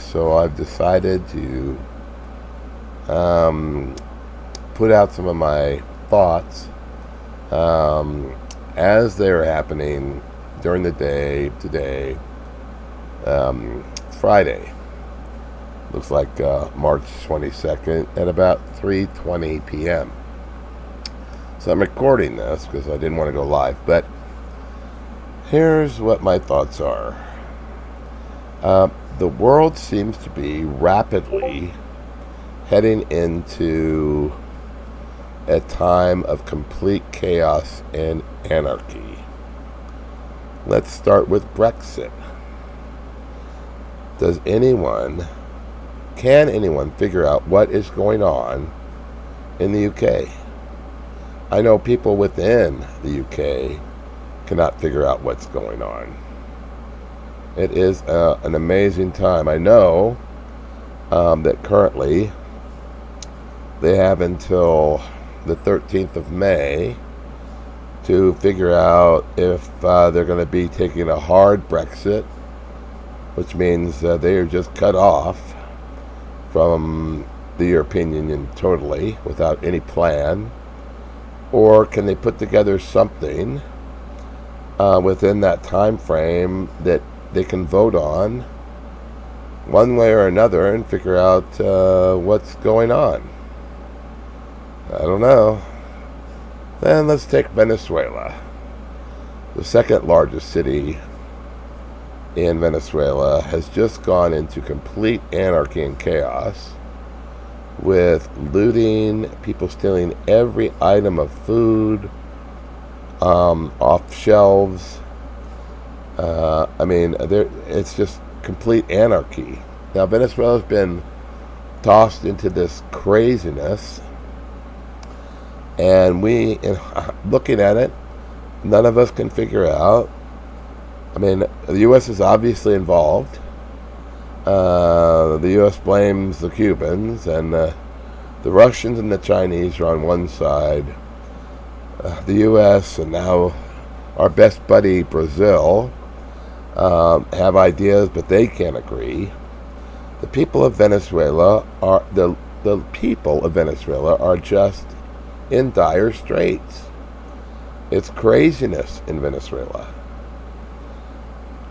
so I've decided to um, put out some of my thoughts um, as they're happening during the day today, um, Friday. Looks like uh, March 22nd at about 3:20 p.m. So I'm recording this because I didn't want to go live, but here's what my thoughts are. Uh, the world seems to be rapidly heading into a time of complete chaos and anarchy. Let's start with Brexit. Does anyone, can anyone figure out what is going on in the UK? I know people within the UK cannot figure out what's going on. It is uh, an amazing time. I know um, that currently they have until the 13th of May to figure out if uh, they're going to be taking a hard Brexit, which means uh, they are just cut off from the European Union totally without any plan, or can they put together something uh, within that time frame that they can vote on one way or another and figure out uh, what's going on. I don't know. Then let's take Venezuela. The second largest city in Venezuela has just gone into complete anarchy and chaos with looting, people stealing every item of food um, off shelves. Uh, I mean, there it's just complete anarchy. Now, Venezuela's been tossed into this craziness and we, in, looking at it, none of us can figure out. I mean, the U.S. is obviously involved. Uh, the U.S. blames the Cubans, and uh, the Russians and the Chinese are on one side. Uh, the U.S. and now our best buddy Brazil um, have ideas, but they can't agree. The people of Venezuela are the the people of Venezuela are just in dire straits. It's craziness in Venezuela.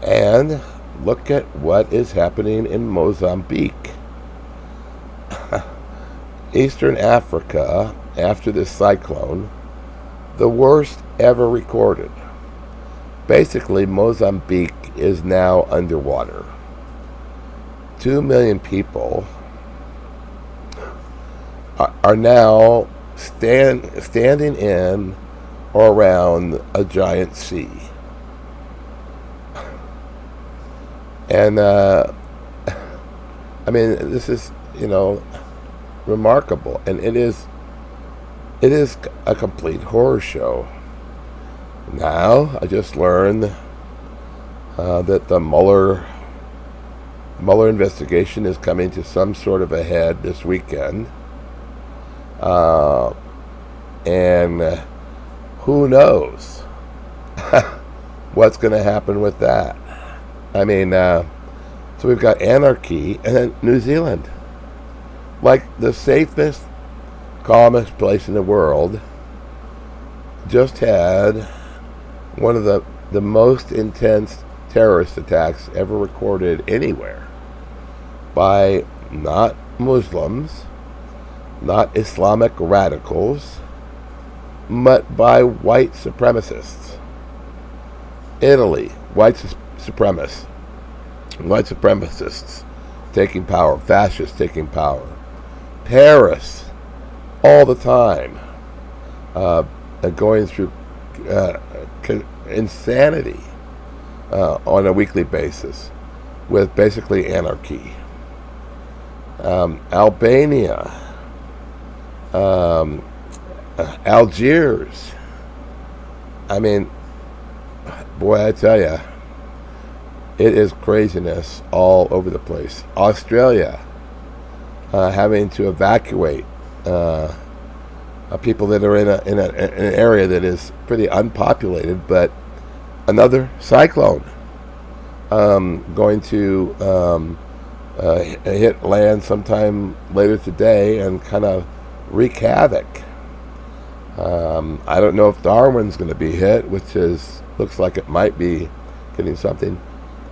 And look at what is happening in Mozambique. Eastern Africa, after this cyclone, the worst ever recorded. Basically, Mozambique is now underwater. Two million people are, now stand, standing in or around a giant sea. And, uh, I mean, this is, you know, remarkable. And it is, it is a complete horror show. Now, I just learned uh, that the Mueller Mueller investigation is coming to some sort of a head this weekend. Uh, and uh, who knows what's going to happen with that? I mean, uh, so we've got anarchy and then New Zealand, like the safest, calmest place in the world, just had one of the the most intense terrorist attacks ever recorded anywhere by not Muslims, not Islamic radicals, but by white supremacists. Italy, white su- supremacists, white supremacists taking power, fascists taking power. Paris, all the time, uh, going through uh, insanity uh, on a weekly basis with basically anarchy. Um, Albania, um, Algiers. I mean, boy, I tell you, it is craziness all over the place. Australia, uh, having to evacuate uh, uh, people that are in, a, in, a, in an area that is pretty unpopulated, but another cyclone um, going to um, uh, hit land sometime later today and kind of wreak havoc. Um, I don't know if Darwin's going to be hit, which is looks like it might be getting something.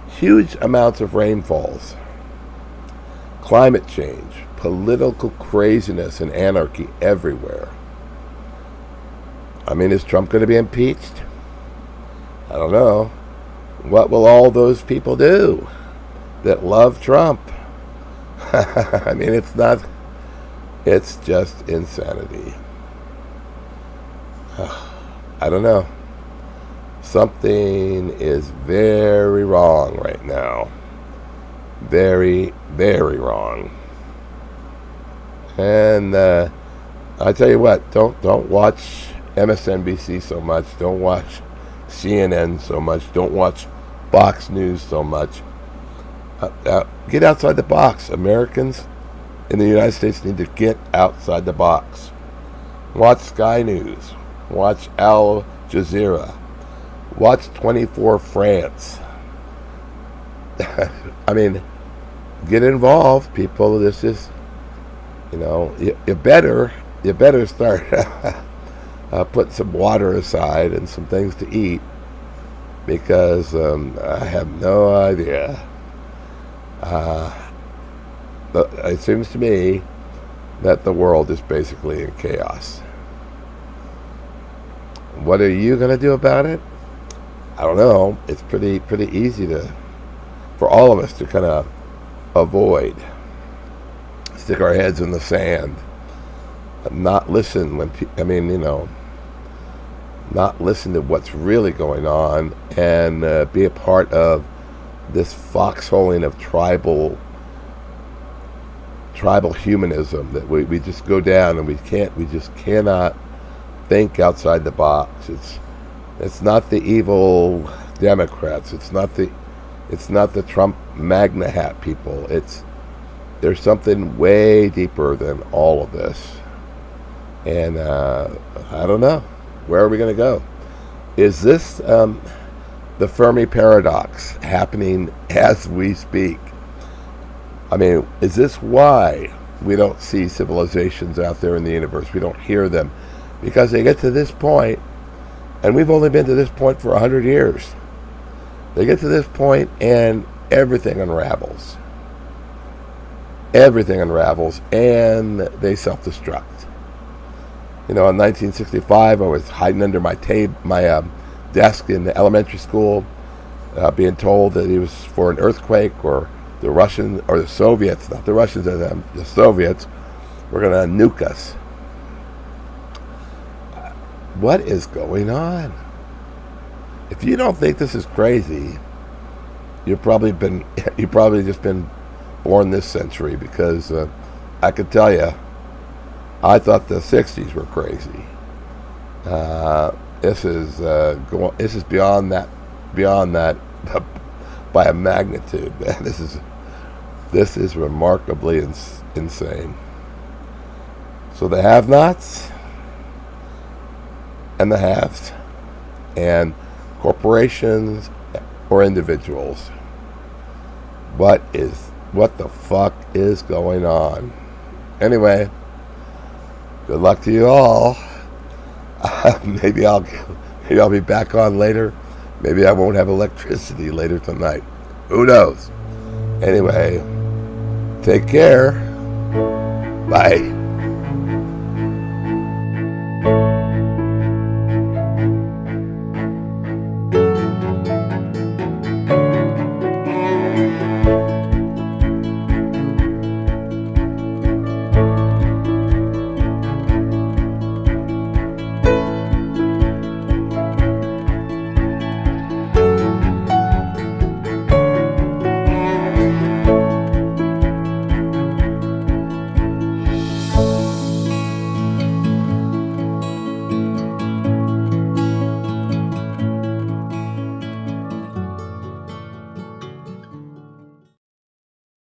Huge amounts of rainfalls, climate change, political craziness, and anarchy everywhere. I mean, is Trump going to be impeached? I don't know. What will all those people do that love Trump? I mean, it's not, it's just insanity. I don't know. Something is very wrong right now. Very, very wrong. And uh, I tell you what, don't don't watch MSNBC so much. Don't watch CNN so much. Don't watch Fox News so much. Uh, uh, get outside the box. Americans in the United States need to get outside the box. Watch Sky News. Watch Al Jazeera. Watch 24 France. I mean, get involved, people. This is, you know, you, you better, you better start uh, putting some water aside and some things to eat because um, I have no idea. Uh, but it seems to me that the world is basically in chaos. What are you going to do about it? I don't know. It's pretty pretty easy to for all of us to kind of avoid, stick our heads in the sand, not listen when I mean you know, not listen to what's really going on and uh, be a part of this foxholing of tribal tribal humanism that we, we just go down and we can't we just cannot think outside the box. It's it's not the evil Democrats. It's not the it's not the Trump MAGA hat people. It's there's something way deeper than all of this. And uh, I don't know. Where are we going to go? Is this um, the Fermi paradox happening as we speak? I mean, is this why we don't see civilizations out there in the universe? We don't hear them because they get to this point, and we've only been to this point for 100 years. They get to this point, and everything unravels. Everything unravels, and they self destruct. You know, in 1965, I was hiding under my tab- my um, desk in the elementary school, uh, being told that it was for an earthquake or the Russians or the Soviets, not the Russians, the Soviets, were going to nuke us. What is going on? If you don't think this is crazy, you've probably been you probably just been born this century because uh, I could tell you, I thought the '60s were crazy. Uh, this is uh, go, this is beyond that beyond that by a magnitude. This is this is remarkably ins- insane. So the have-nots and the haves, and corporations or individuals. What is what the fuck is going on? Anyway, good luck to you all. Maybe I'll maybe I'll be back on later. Maybe I won't have electricity later tonight. Who knows? Anyway, take care. Bye.